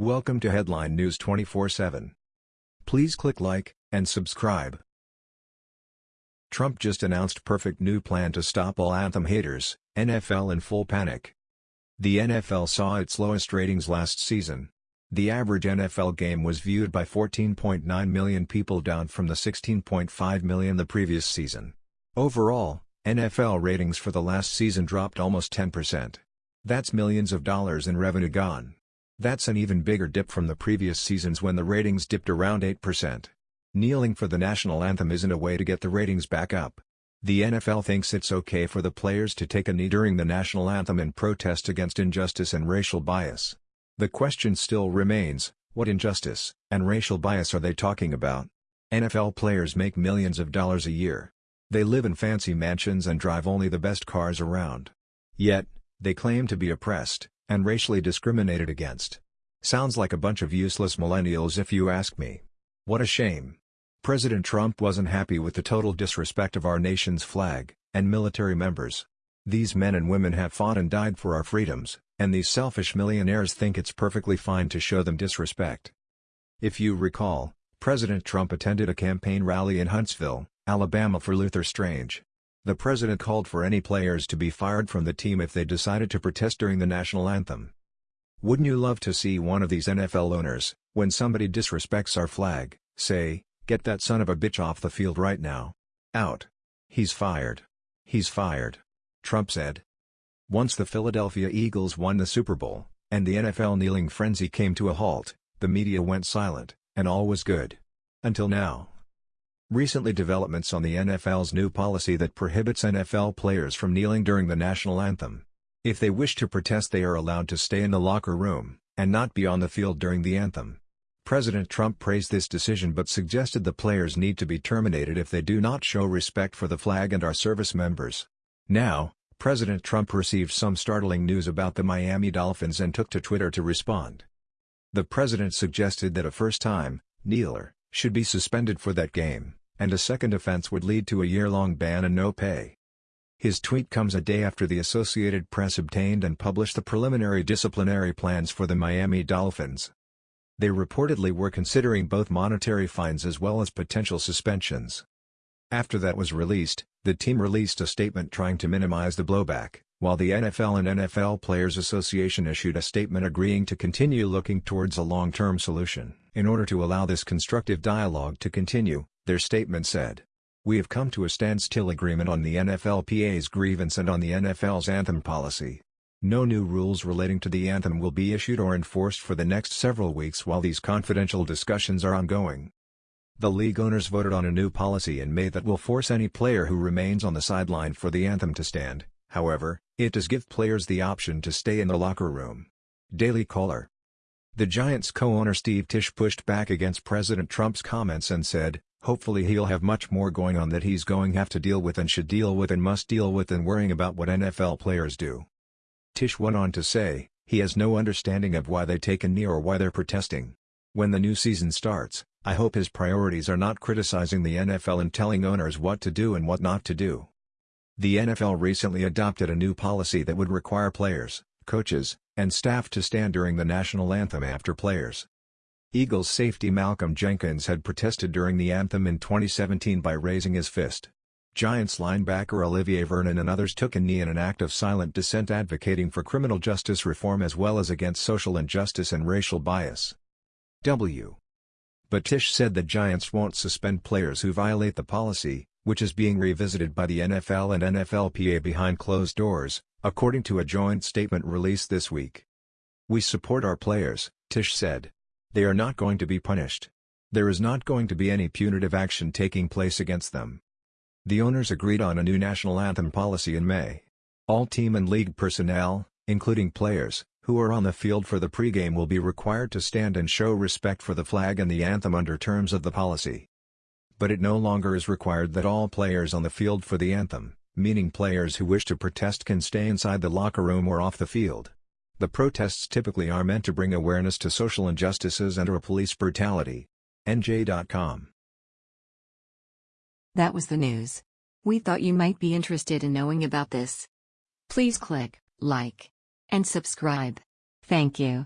Welcome to Headline News 24/7. Please click like and subscribe. Trump just announced perfect new plan to stop all anthem haters, NFL in full panic. The NFL saw its lowest ratings last season. The average NFL game was viewed by 14.9 million people down from the 16.5 million the previous season. Overall, NFL ratings for the last season dropped almost 10%. That's millions of dollars in revenue gone. That's an even bigger dip from the previous seasons when the ratings dipped around 8%. Kneeling for the national anthem isn't a way to get the ratings back up. The NFL thinks it's okay for the players to take a knee during the national anthem in protest against injustice and racial bias. The question still remains, what injustice and racial bias are they talking about? NFL players make millions of dollars a year. They live in fancy mansions and drive only the best cars around. Yet, they claim to be oppressed, and racially discriminated against. Sounds like a bunch of useless millennials if you ask me. What a shame. President Trump wasn't happy with the total disrespect of our nation's flag, and military members. These men and women have fought and died for our freedoms, and these selfish millionaires think it's perfectly fine to show them disrespect. If you recall, President Trump attended a campaign rally in Huntsville, Alabama for Luther Strange, the president called for any players to be fired from the team if they decided to protest during the national anthem. Wouldn't you love to see one of these NFL owners, when somebody disrespects our flag, say, get that son of a bitch off the field right now. Out. He's fired. He's fired. Trump said. Once the Philadelphia Eagles won the Super Bowl, and the NFL kneeling frenzy came to a halt, the media went silent, and all was good. Until now. Recently developments on the NFL's new policy that prohibits NFL players from kneeling during the national anthem. If they wish to protest they are allowed to stay in the locker room, and not be on the field during the anthem. President Trump praised this decision but suggested the players need to be terminated if they do not show respect for the flag and our service members. Now, President Trump received some startling news about the Miami Dolphins and took to Twitter to respond. The president suggested that a first-time, kneeler, should be suspended for that game and a second offense would lead to a year-long ban and no pay. His tweet comes a day after the Associated Press obtained and published the preliminary disciplinary plans for the Miami Dolphins. They reportedly were considering both monetary fines as well as potential suspensions. After that was released, the team released a statement trying to minimize the blowback, while the NFL and NFL Players Association issued a statement agreeing to continue looking towards a long-term solution. In order to allow this constructive dialogue to continue, their statement said. We have come to a standstill agreement on the NFLPA's grievance and on the NFL's anthem policy. No new rules relating to the anthem will be issued or enforced for the next several weeks while these confidential discussions are ongoing. The league owners voted on a new policy in May that will force any player who remains on the sideline for the anthem to stand, however, it does give players the option to stay in the locker room. Daily Caller The Giants co-owner Steve Tisch pushed back against President Trump's comments and said, Hopefully he'll have much more going on that he's going have to deal with and should deal with and must deal with than worrying about what NFL players do. Tisch went on to say, he has no understanding of why they take a knee or why they're protesting. When the new season starts, I hope his priorities are not criticizing the NFL and telling owners what to do and what not to do. The NFL recently adopted a new policy that would require players, coaches, and staff to stand during the national anthem after players. Eagles safety Malcolm Jenkins had protested during the anthem in 2017 by raising his fist. Giants linebacker Olivier Vernon and others took a knee in an act of silent dissent advocating for criminal justice reform as well as against social injustice and racial bias. W. But Tisch said the Giants won't suspend players who violate the policy, which is being revisited by the NFL and NFLPA behind closed doors, according to a joint statement released this week. We support our players, Tisch said. They are not going to be punished. There is not going to be any punitive action taking place against them. The owners agreed on a new national anthem policy in May. All team and league personnel, including players, who are on the field for the pregame will be required to stand and show respect for the flag and the anthem under terms of the policy. But it no longer is required that all players on the field for the anthem, meaning players who wish to protest can stay inside the locker room or off the field. The protests typically are meant to bring awareness to social injustices and or police brutality. NJ.com. That was the news. We thought you might be interested in knowing about this. Please click like and subscribe. Thank you.